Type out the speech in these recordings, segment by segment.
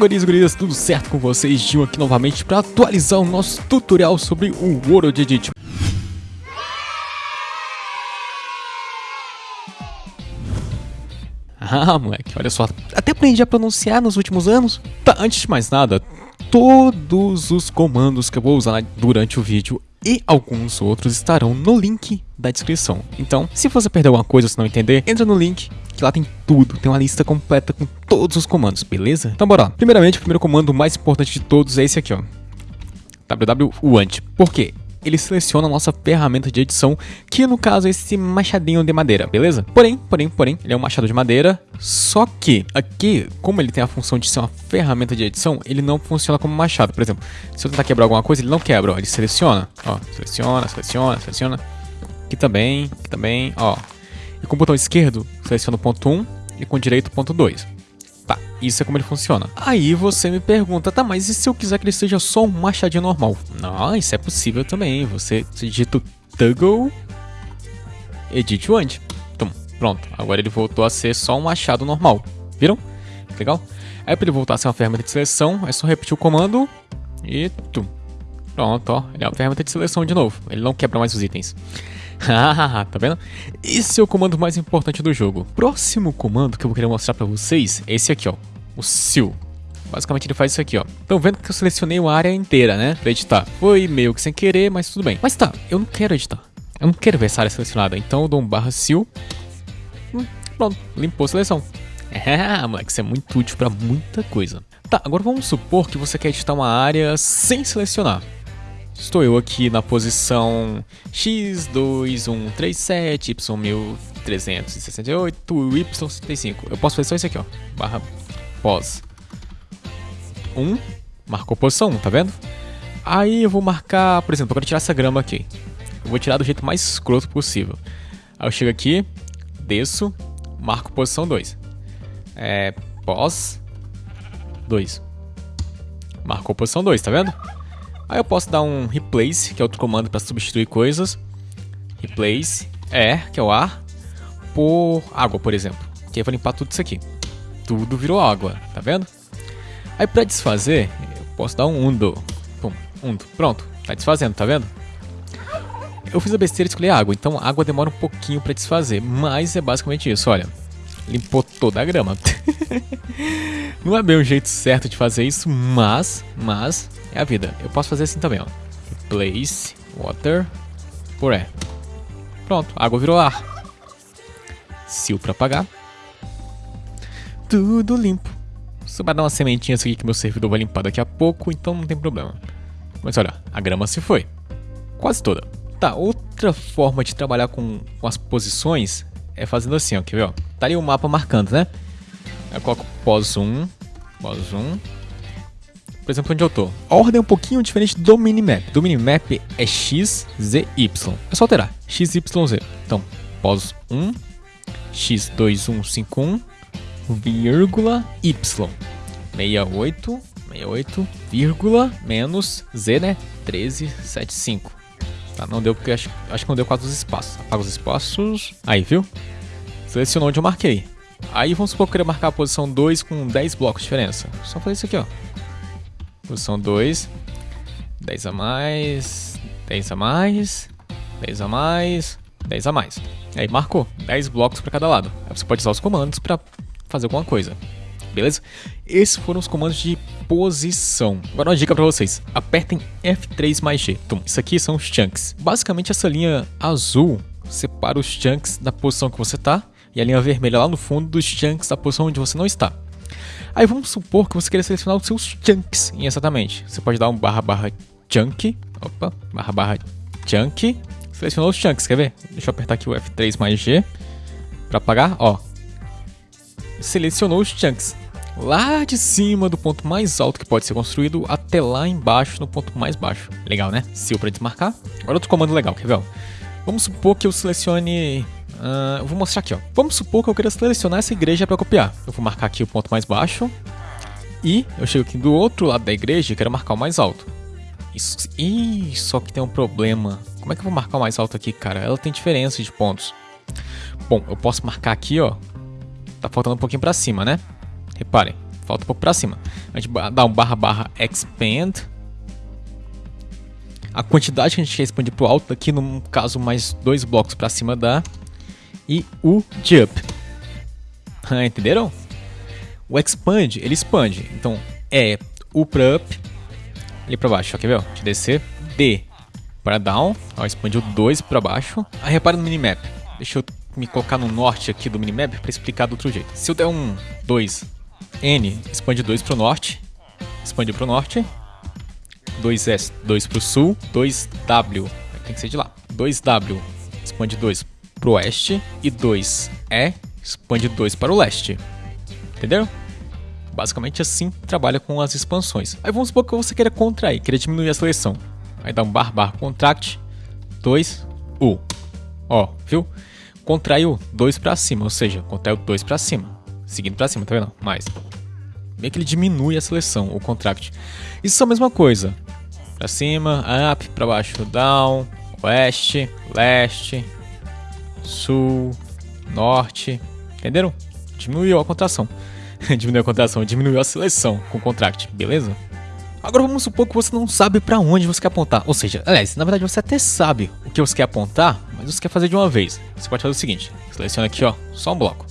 guris e gurias, tudo certo com vocês? Gil aqui novamente para atualizar o nosso tutorial sobre o World Edit. Ah, moleque, olha só, até aprendi a pronunciar nos últimos anos. Tá, antes de mais nada, todos os comandos que eu vou usar durante o vídeo e alguns outros estarão no link da descrição. Então, se você perder alguma coisa ou se não entender, entra no link que lá tem tudo, tem uma lista completa com todos os comandos, beleza? Então bora lá. Primeiramente, o primeiro comando mais importante de todos é esse aqui, ó. wwant. Por quê? ele seleciona a nossa ferramenta de edição, que no caso é esse machadinho de madeira, beleza? Porém, porém, porém, ele é um machado de madeira, só que aqui, como ele tem a função de ser uma ferramenta de edição, ele não funciona como machado. Por exemplo, se eu tentar quebrar alguma coisa, ele não quebra, ó, ele seleciona, ó, seleciona, seleciona, seleciona. Aqui também, aqui também, ó. E com o botão esquerdo, seleciona o ponto 1 e com o direito o ponto 2. Tá, isso é como ele funciona. Aí você me pergunta, tá, mas e se eu quiser que ele seja só um machadinho normal? Não, isso é possível também. Você, digita o toggle edit one. Então, pronto. Agora ele voltou a ser só um machado normal. Viram? Legal? Aí para ele voltar a ser uma ferramenta de seleção, é só repetir o comando e tum. Pronto, ó. Ele é uma ferramenta de seleção de novo. Ele não quebra mais os itens. Tá vendo? Esse é o comando mais importante do jogo. Próximo comando que eu vou querer mostrar pra vocês é esse aqui, ó. O seal. Basicamente ele faz isso aqui, ó. Estão vendo que eu selecionei uma área inteira, né? Pra editar. Foi meio que sem querer, mas tudo bem. Mas tá, eu não quero editar. Eu não quero ver essa área selecionada. Então eu dou um barra seal. Hum, pronto, limpou a seleção. É, moleque, isso é muito útil pra muita coisa. Tá, agora vamos supor que você quer editar uma área sem selecionar. Estou eu aqui na posição X2137, Y1368, Y75. Eu posso fazer só isso aqui, ó. Barra pós 1. Marcou posição 1, tá vendo? Aí eu vou marcar, por exemplo, eu quero tirar essa grama aqui. Eu vou tirar do jeito mais escroto possível. Aí eu chego aqui, desço, marco posição 2. É, pós 2. Marcou posição 2, tá vendo? Aí eu posso dar um replace, que é outro comando para substituir coisas. Replace, é, que é o ar, por água, por exemplo. Que aí vai limpar tudo isso aqui. Tudo virou água, tá vendo? Aí para desfazer, eu posso dar um undo. Pum, undo. Pronto, tá desfazendo, tá vendo? Eu fiz a besteira de escolher água, então água demora um pouquinho para desfazer, mas é basicamente isso, olha. Limpou toda a grama. Não é bem o jeito certo de fazer isso, mas, mas, é a vida. Eu posso fazer assim também, ó. Replace water por air. Pronto, água virou ar. Seal para apagar. Tudo limpo. Só vai dar uma sementinha aqui que meu servidor vai limpar daqui a pouco, então não tem problema. Mas olha, a grama se foi. Quase toda. Tá, outra forma de trabalhar com, com as posições é fazendo assim, ó, quer ver, ó? Tá ali o mapa marcando, né? Eu coloco pós 1, pós 1, por exemplo, onde eu tô. A ordem é um pouquinho diferente do minimap. Do minimap é x, z, y. É só alterar. x, y, z. Então, pós 1, x2151, vírgula, y. 68, 68, vírgula, menos z, né? 1375. Tá, não deu porque acho, acho que não deu quatro espaços. Apaga os espaços. Aí, viu? Selecionou onde eu marquei. Aí vamos supor que eu queria marcar a posição 2 com 10 blocos de diferença. Só fazer isso aqui, ó. Posição 2. 10 a mais. 10 a mais. 10 a mais. 10 a mais. Aí marcou 10 blocos para cada lado. Aí você pode usar os comandos para fazer alguma coisa. Beleza? Esses foram os comandos de posição. Agora uma dica para vocês. Apertem F3 mais G. Isso aqui são os chunks. Basicamente essa linha azul separa os chunks da posição que você está e a linha vermelha lá no fundo dos chunks da posição onde você não está. Aí vamos supor que você queira selecionar os seus chunks exatamente. Você pode dar um barra barra chunk, opa, barra barra chunk, selecionou os chunks, quer ver? Deixa eu apertar aqui o F3 mais G para apagar, ó. Selecionou os chunks. Lá de cima do ponto mais alto que pode ser construído até lá embaixo no ponto mais baixo. Legal, né? Seal para desmarcar. Agora outro comando legal, quer ver? Vamos supor que eu selecione Uh, eu vou mostrar aqui, ó. Vamos supor que eu queira selecionar essa igreja para copiar. Eu vou marcar aqui o ponto mais baixo. E eu chego aqui do outro lado da igreja e quero marcar o mais alto. Isso, Ih, só que tem um problema. Como é que eu vou marcar o mais alto aqui, cara? Ela tem diferença de pontos. Bom, eu posso marcar aqui, ó. Tá faltando um pouquinho pra cima, né? Reparem, falta um pouco pra cima. A gente dá um barra barra expand. A quantidade que a gente quer expandir pro alto, aqui no caso mais dois blocos para cima dá. E o jump. Entenderam? O expand, ele expande. Então é o para up, ali para baixo, quer ver? De descer, D para down, ó, expande o 2 para baixo. Aí repara no minimap. Deixa eu me colocar no norte aqui do minimap para explicar do outro jeito. Se eu der um 2, N, expande 2 para o norte, expande para o norte, 2S, 2 para o sul, 2W, tem que ser de lá, 2W, expande 2 para o oeste e 2E, expande 2 para o leste. Entendeu? Basicamente assim trabalha com as expansões. Aí vamos supor que você queira contrair, queira diminuir a seleção. Aí dá um bar bar contract 2 U. Ó, viu? Contraiu 2 para cima, ou seja, contraiu 2 para cima. Seguindo para cima, tá vendo? Mais. Meio que ele diminui a seleção, o contract. Isso é a mesma coisa. Para cima, up, para baixo, down, oeste, leste, sul, norte. Entenderam? Diminuiu a contração. diminuiu a contração, diminuiu a seleção com o contract, beleza? Agora vamos supor que você não sabe para onde você quer apontar. Ou seja, aliás, na verdade você até sabe o que você quer apontar, mas você quer fazer de uma vez. Você pode fazer o seguinte: seleciona aqui, ó, só um bloco.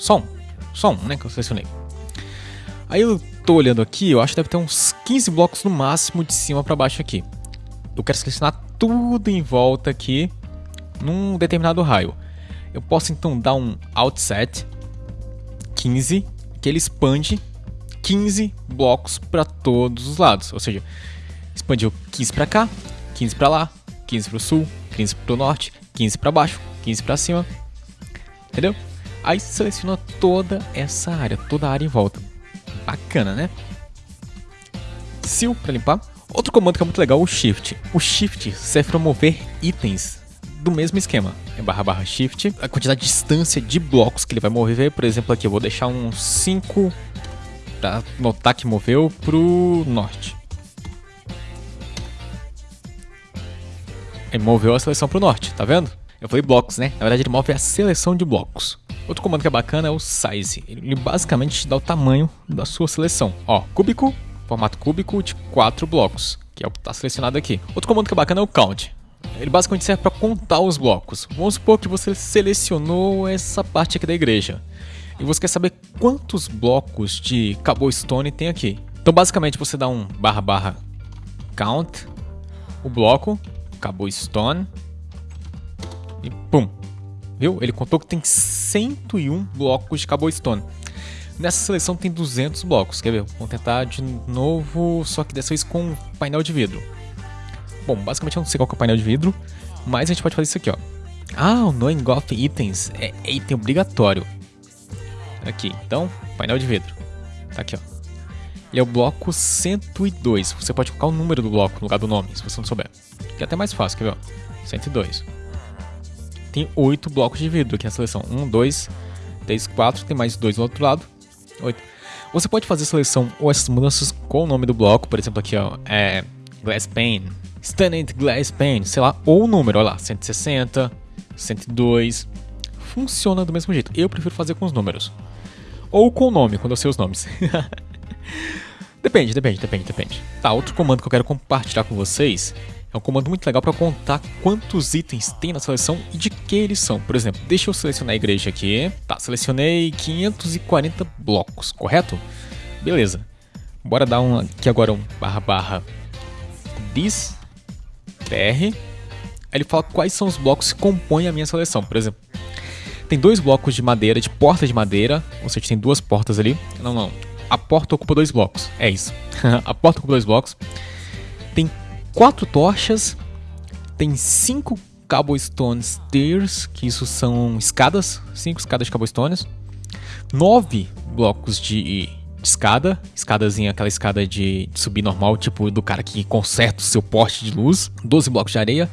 Só um. Só um, né? Que eu selecionei. Aí eu tô olhando aqui, eu acho que deve ter uns 15 blocos no máximo de cima para baixo aqui. Eu quero selecionar tudo em volta aqui num determinado raio. Eu posso então dar um outset 15, que ele expande 15 blocos para todos os lados. Ou seja, expandiu 15 para cá, 15 para lá, 15 para o sul, 15 para o norte, 15 para baixo, 15 para cima. Entendeu? Aí seleciona toda essa área, toda a área em volta. Bacana, né? Seal para limpar. Outro comando que é muito legal é o Shift. O Shift serve para mover itens do mesmo esquema. É barra barra shift. A quantidade de distância de blocos que ele vai mover, por exemplo, aqui eu vou deixar uns 5 para notar que moveu pro norte. Ele moveu a seleção pro norte, tá vendo? Eu falei blocos, né? Na verdade ele move a seleção de blocos. Outro comando que é bacana é o size. Ele basicamente te dá o tamanho da sua seleção. Ó, cúbico, formato cúbico de 4 blocos, que é o que está selecionado aqui. Outro comando que é bacana é o count. Ele basicamente serve para contar os blocos. Vamos supor que você selecionou essa parte aqui da igreja. E você quer saber quantos blocos de cobblestone tem aqui. Então basicamente você dá um barra barra count, o bloco, cobblestone e pum. Viu? Ele contou que tem 101 blocos de cobblestone. Nessa seleção tem 200 blocos. Quer ver? Vamos tentar de novo, só que dessa vez com painel de vidro. Bom, basicamente eu não sei qual é o painel de vidro, mas a gente pode fazer isso aqui, ó. Ah, o Knowing of Itens é item obrigatório. Aqui, então, painel de vidro. Tá aqui, ó. Ele é o bloco 102. Você pode colocar o número do bloco no lugar do nome, se você não souber. Que é até mais fácil, quer ver? Ó? 102. Tem 8 blocos de vidro aqui na seleção. 1, 2, 3, 4. Tem mais 2 do outro lado. 8. Você pode fazer seleção ou essas mudanças com o nome do bloco. Por exemplo, aqui, ó. É Glass Pane. Stunned Glass Pane, sei lá, ou o número, olha lá, 160, 102. Funciona do mesmo jeito. Eu prefiro fazer com os números. Ou com o nome, quando eu sei os nomes. depende, depende, depende, depende. Tá, outro comando que eu quero compartilhar com vocês é um comando muito legal para contar quantos itens tem na seleção e de que eles são. Por exemplo, deixa eu selecionar a igreja aqui. Tá, selecionei 540 blocos, correto? Beleza. Bora dar um aqui agora um barra barra this BR. Ele fala quais são os blocos que compõem a minha seleção. Por exemplo, tem dois blocos de madeira, de porta de madeira. Ou seja, tem duas portas ali. Não, não. A porta ocupa dois blocos. É isso. a porta ocupa dois blocos. Tem quatro tochas. Tem cinco cobblestone stairs, que isso são escadas. Cinco escadas de cobblestones. Nove blocos de escada, escadazinha, aquela escada de, de, subir normal, tipo do cara que conserta o seu poste de luz, 12 blocos de areia,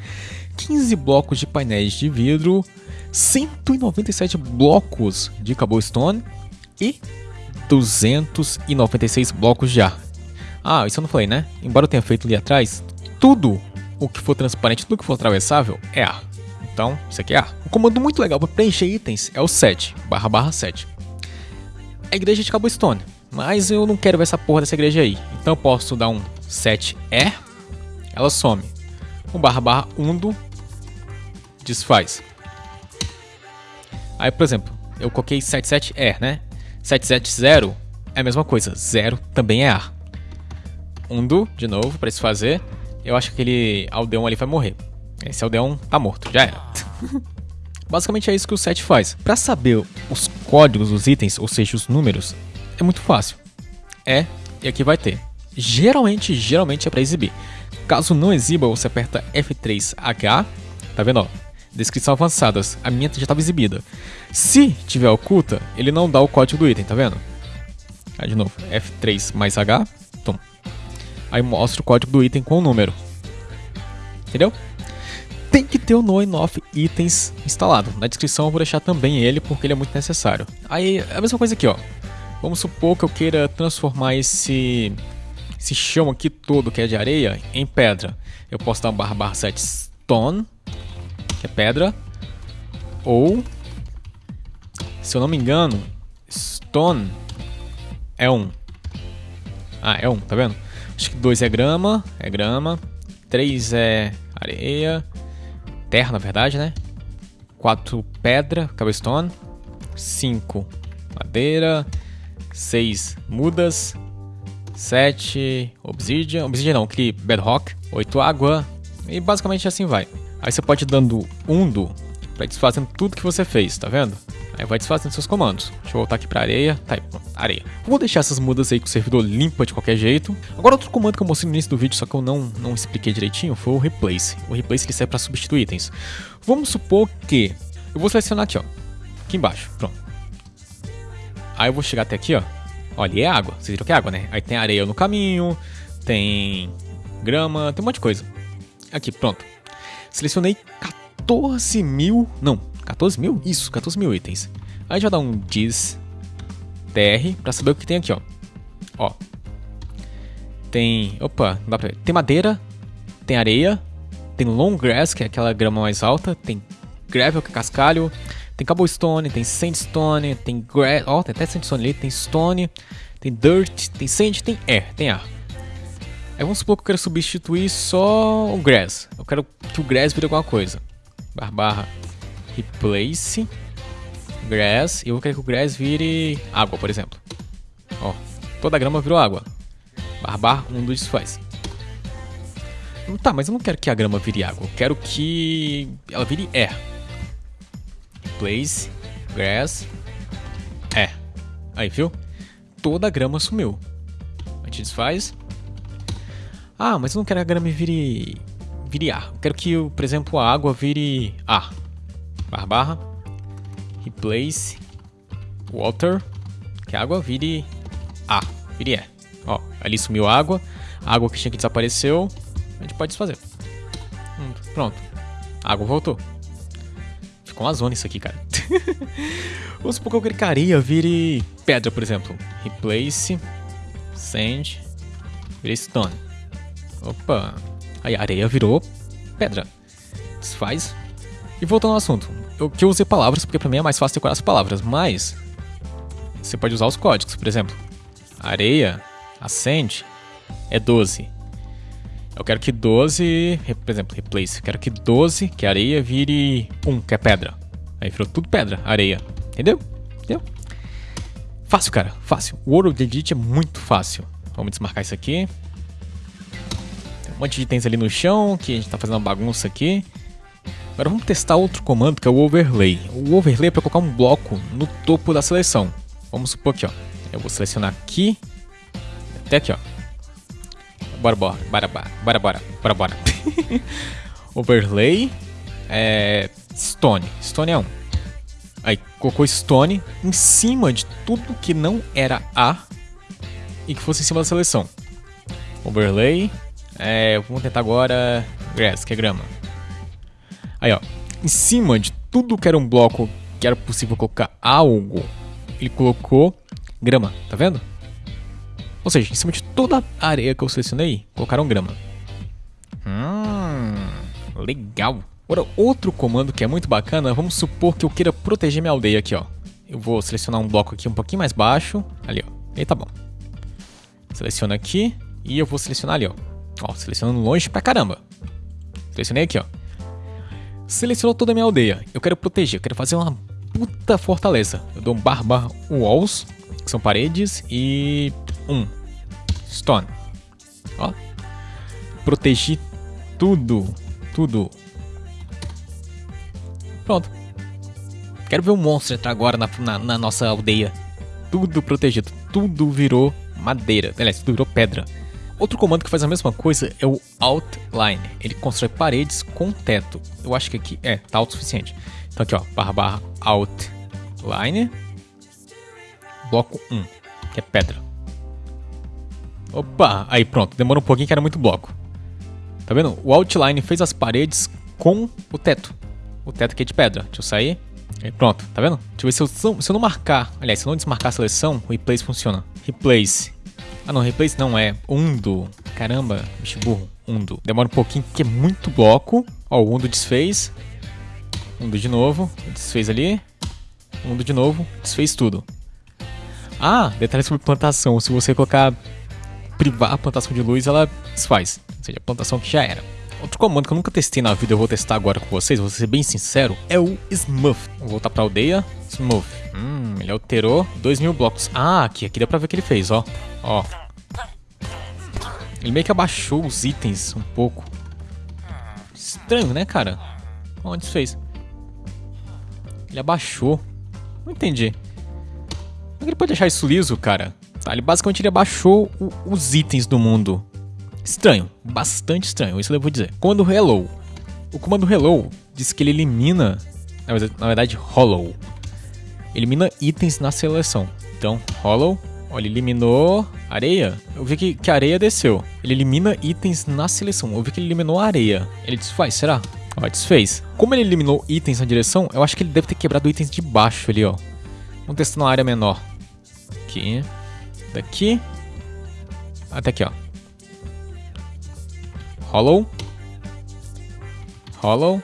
15 blocos de painéis de vidro, 197 blocos de cobblestone e 296 blocos de ar. Ah, isso eu não falei, né? Embora eu tenha feito ali atrás, tudo o que for transparente, tudo que for atravessável é ar. Então, isso aqui é ar. Um comando muito legal para preencher itens é o 7, barra barra 7. A igreja de Cobblestone Mas eu não quero ver essa porra dessa igreja aí. Então eu posso dar um 7E, ela some. Um barra barra undo, desfaz. Aí, por exemplo, eu coloquei 77E, né? 770 é a mesma coisa, 0 também é A. Undo, de novo, para desfazer. Eu acho que aquele aldeão ali vai morrer. Esse aldeão tá morto, já era. Basicamente é isso que o set faz. Para saber os códigos dos itens, ou seja, os números, é muito fácil. É, e aqui vai ter. Geralmente, geralmente é para exibir. Caso não exiba, você aperta F3H, tá vendo, ó? Descrição avançadas, a minha já estava exibida. Se tiver oculta, ele não dá o código do item, tá vendo? Aí de novo, F3 mais H. Aí mostra o código do item com o número. Entendeu? tem que ter o no off itens instalado. Na descrição eu vou deixar também ele porque ele é muito necessário. Aí a mesma coisa aqui, ó. Vamos supor que eu queira transformar esse esse chão aqui todo que é de areia em pedra. Eu posso dar um barra barra set stone, que é pedra, ou se eu não me engano, stone é um. Ah, é um, tá vendo? Acho que dois é grama, é grama, três é areia, terra, na verdade, né? 4 pedra, cobblestone. 5 madeira. 6 mudas. 7 obsidian. Obsidian não, que bedrock. 8 água. E basicamente assim vai. Aí você pode ir dando undo para desfazendo tudo que você fez, tá vendo? Aí vai desfazendo seus comandos. Deixa eu voltar aqui pra areia. Tá aí, areia. Vou deixar essas mudas aí com o servidor limpa de qualquer jeito. Agora outro comando que eu mostrei no início do vídeo, só que eu não, não expliquei direitinho, foi o replace. O replace que serve para substituir itens. Vamos supor que eu vou selecionar aqui, ó. Aqui embaixo, pronto. Aí eu vou chegar até aqui, ó. Olha, é água. Vocês viram que é água, né? Aí tem areia no caminho, tem grama, tem um monte de coisa. Aqui, pronto. Selecionei 14 mil... Não, 14 mil? Isso, 14 mil itens. Aí a gente vai dar um diz tr pra saber o que tem aqui, ó. Ó. Tem. Opa, não dá pra ver. Tem madeira, tem areia, tem long grass, que é aquela grama mais alta, tem gravel, que é cascalho, tem cobblestone, tem sandstone, tem grass. Ó, tem até sandstone ali, tem stone, tem dirt, tem sand, tem air, tem ar. Aí vamos supor que eu quero substituir só o grass. Eu quero que o grass vire alguma coisa. Barra, barra replace grass. E eu vou querer que o grass vire água, por exemplo. Ó, toda a grama virou água. Barbar, um dos faz. Tá, mas eu não quero que a grama vire água. Eu quero que ela vire air. Replace grass air. Aí, viu? Toda a grama sumiu. A gente desfaz. Ah, mas eu não quero que a grama vire, vire ar. Eu quero que, por exemplo, a água vire ar barra barra, replace water, que a água vire A, vire E. Ó, ali sumiu a água, a água que tinha que desapareceu, a gente pode desfazer. Hum, pronto, a água voltou. Ficou uma zona isso aqui, cara. Vamos supor que eu areia vire pedra, por exemplo. Replace, sand, vire stone. Opa, aí a areia virou pedra. Desfaz, e voltando ao assunto, eu que eu usei palavras porque para mim é mais fácil decorar as palavras, mas você pode usar os códigos, por exemplo, areia, acende é 12. Eu quero que 12, por exemplo, replace, quero que 12, que é areia, vire 1, que é pedra. Aí virou tudo pedra, areia. Entendeu? Entendeu? Fácil, cara, fácil. O World Edit é muito fácil. Vamos desmarcar isso aqui. Um monte de itens ali no chão, que a gente tá fazendo uma bagunça aqui. Agora vamos testar outro comando que é o overlay. O overlay é para colocar um bloco no topo da seleção. Vamos supor aqui, ó. Eu vou selecionar aqui, até aqui, ó. Bora, bora, bora, bora, bora, bora, bora. overlay é stone. Stone é um. Aí colocou stone em cima de tudo que não era A e que fosse em cima da seleção. Overlay. É, vamos tentar agora grass, que é grama. Aí, ó. Em cima de tudo que era um bloco que era possível colocar algo, ele colocou grama, tá vendo? Ou seja, em cima de toda a areia que eu selecionei, colocaram grama. Hum, legal. Agora, outro comando que é muito bacana, vamos supor que eu queira proteger minha aldeia aqui, ó. Eu vou selecionar um bloco aqui um pouquinho mais baixo, ali, ó. Aí tá bom. Seleciona aqui e eu vou selecionar ali, ó. Ó, selecionando longe pra caramba. Selecionei aqui, ó. Selecionou toda a minha aldeia. Eu quero proteger, eu quero fazer uma puta fortaleza. Eu dou um bar bar walls, que são paredes, e um stone. Ó. Protegi tudo, tudo. Pronto. Quero ver um monstro entrar agora na, na, na nossa aldeia. Tudo protegido, tudo virou madeira. Aliás, tudo virou pedra. Outro comando que faz a mesma coisa é o Outline. Ele constrói paredes com teto. Eu acho que aqui é, tá alto o suficiente. Então aqui ó, barra barra Outline. Bloco 1, que é pedra. Opa, aí pronto, demorou um pouquinho que era muito bloco. Tá vendo? O Outline fez as paredes com o teto. O teto aqui é de pedra. Deixa eu sair. Aí pronto, tá vendo? Deixa eu ver se eu, se eu não marcar, aliás, se eu não desmarcar a seleção, o Replace funciona. Replace. Ah não, Replace não, é Undo. Caramba, bicho burro. Undo. Demora um pouquinho, porque é muito bloco. Ó, o Undo desfez. Undo de novo. Desfez ali. Undo de novo. Desfez tudo. Ah, detalhe sobre plantação. Se você colocar privar a plantação de luz, ela desfaz. Ou seja, a plantação que já era. Outro comando que eu nunca testei na vida, eu vou testar agora com vocês, vou ser bem sincero, é o Smooth. Vou voltar pra aldeia. Smooth. Hum, ele alterou 2 mil blocos. Ah, aqui, aqui dá pra ver o que ele fez, ó. Ó. Ele meio que abaixou os itens um pouco. Estranho, né, cara? Onde fez? Ele abaixou. Não entendi. Como é que ele pode deixar isso liso, cara? Tá, ele basicamente ele abaixou o, os itens do mundo. Estranho, bastante estranho, isso eu vou dizer. Comando hello. O comando hello diz que ele elimina, na verdade, hollow. Elimina itens na seleção. Então, hollow, olha, eliminou areia. Eu vi que, que areia desceu. Ele elimina itens na seleção. Eu vi que ele eliminou areia. Ele desfaz, será? Ó, desfez. Como ele eliminou itens na direção, eu acho que ele deve ter quebrado itens de baixo ali, ó. Vamos testar na área menor. Aqui. Daqui. Até aqui, ó. Hollow. Hollow.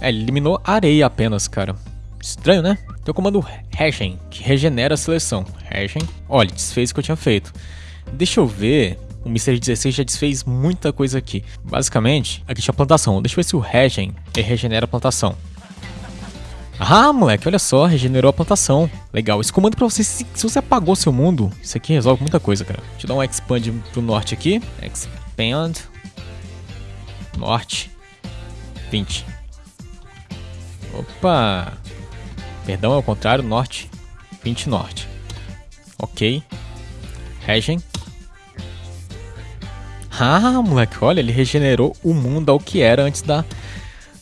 É, ele eliminou areia apenas, cara. Estranho, né? Tem o comando Hashen, que regenera a seleção. Hashen. Olha, desfez o que eu tinha feito. Deixa eu ver. O Mr. 16 já desfez muita coisa aqui. Basicamente, aqui tinha plantação. Deixa eu ver se o Hashen regenera a plantação. Ah, moleque, olha só, regenerou a plantação. Legal, esse comando pra você, se, se, você apagou seu mundo, isso aqui resolve muita coisa, cara. Deixa eu dar um expand pro norte aqui. Expand. Norte. 20. Opa. Perdão, é o contrário, norte. 20 norte. Ok. Regen. Ah, moleque, olha, ele regenerou o mundo ao que era antes da,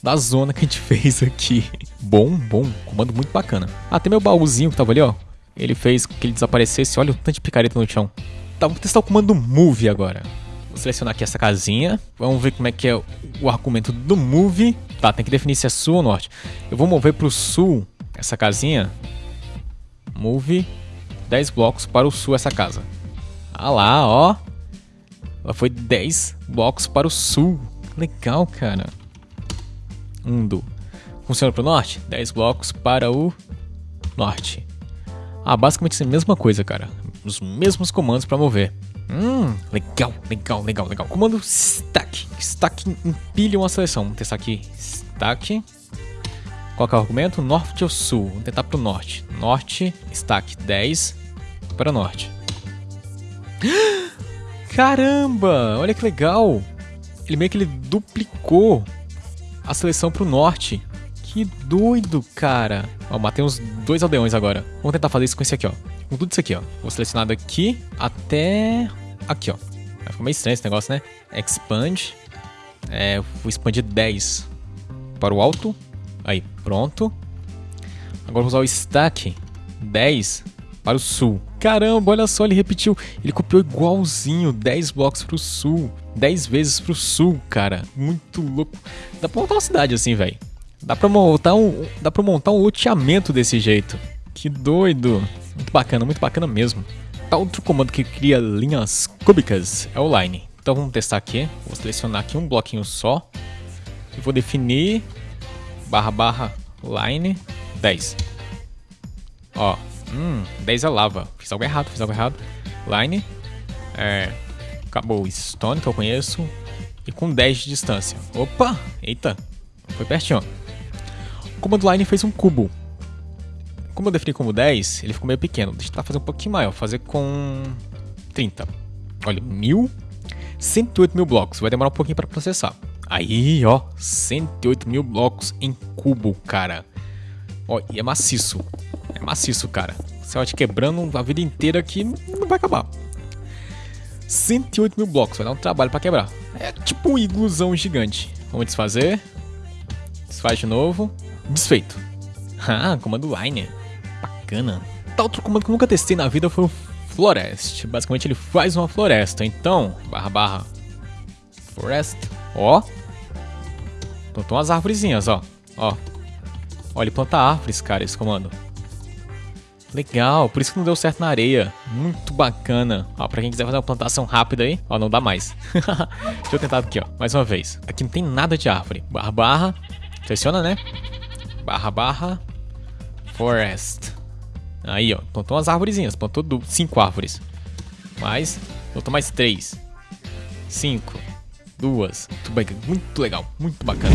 da zona que a gente fez aqui. Bom, bom, comando muito bacana. Ah, tem meu baúzinho que tava ali, ó. Ele fez que ele desaparecesse. Olha o tanto de picareta no chão. Tá, vamos testar o comando move agora. Vou selecionar aqui essa casinha. Vamos ver como é que é o argumento do move. Tá, tem que definir se é sul ou norte. Eu vou mover pro sul essa casinha. Move 10 blocos para o sul essa casa. Ah lá, ó. Ela foi 10 blocos para o sul. Legal, cara. Undo. Funciona para o norte? 10 blocos para o norte. Ah, basicamente é a mesma coisa, cara. Os mesmos comandos para mover. Hum, legal, legal, legal, legal. Comando stack. Stack empilha uma seleção. Vamos testar aqui. Stack. Qual é o argumento? Norte ou sul? Vamos tentar o norte. Norte, stack 10 para norte. Caramba, olha que legal. Ele meio que ele duplicou a seleção para o norte. Que doido, cara. Ó, matei uns dois aldeões agora. Vamos tentar fazer isso com esse aqui, ó. Com tudo isso aqui, ó. Vou selecionar daqui até aqui, ó. Vai ficar meio estranho esse negócio, né? Expand. É, vou expandir 10 para o alto. Aí, pronto. Agora vou usar o stack 10 para o sul. Caramba, olha só, ele repetiu. Ele copiou igualzinho 10 blocos para o sul. 10 vezes para o sul, cara. Muito louco. Dá pra montar uma cidade assim, velho. Dá pra montar um, dá pra montar um loteamento desse jeito. Que doido. Muito bacana, muito bacana mesmo. Tá outro comando que cria linhas cúbicas é o line. Então vamos testar aqui. Vou selecionar aqui um bloquinho só. E vou definir barra barra line 10. Ó, Hum, 10 é lava. Fiz algo errado, fiz algo errado. Line. É. Acabou Stone, que eu conheço. E com 10 de distância. Opa! Eita! Foi pertinho. O comando line fez um cubo. Como eu defini como 10, ele ficou meio pequeno. Deixa eu tentar fazer um pouquinho maior. Fazer com 30. Olha, mil. 108 mil blocos. Vai demorar um pouquinho para processar. Aí, ó. 108 mil blocos em cubo, cara. Ó, e é maciço. É maciço, cara. Você vai te quebrando a vida inteira aqui, não vai acabar. 108 mil blocos, vai dar um trabalho para quebrar. É tipo um ilusão gigante. Vamos desfazer. Desfaz de novo. Desfeito. Ah, comando line. Bacana. Tá outro comando que eu nunca testei na vida foi o Florest. Basicamente ele faz uma floresta. Então, barra barra. Forest. Ó. Plantou umas árvorezinhas, ó. Ó. Ó, ele planta árvores, cara, esse comando. Legal, por isso que não deu certo na areia. Muito bacana. Ó, pra quem quiser fazer uma plantação rápida aí, ó, não dá mais. Deixa eu tentar aqui, ó, mais uma vez. Aqui não tem nada de árvore. Barra, barra. Seleciona, né? Barra, barra. Forest. Aí, ó, plantou umas árvorezinhas. Plantou cinco árvores. Mais, plantou mais três. Cinco. Duas. Muito, muito legal, muito bacana.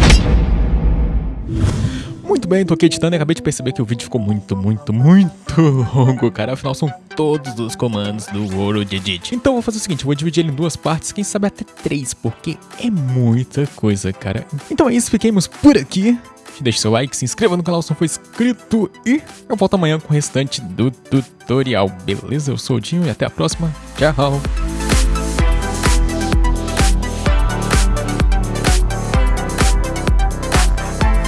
Muito bem, tô aqui editando e acabei de perceber que o vídeo ficou muito, muito, muito longo, cara. Afinal, são todos os comandos do World Edit. Então, vou fazer o seguinte, vou dividir ele em duas partes, quem sabe até três, porque é muita coisa, cara. Então é isso, fiquemos por aqui. Deixe seu like, se inscreva no canal se não for inscrito e eu volto amanhã com o restante do tutorial, beleza? Eu sou o Dinho e até a próxima. Tchau!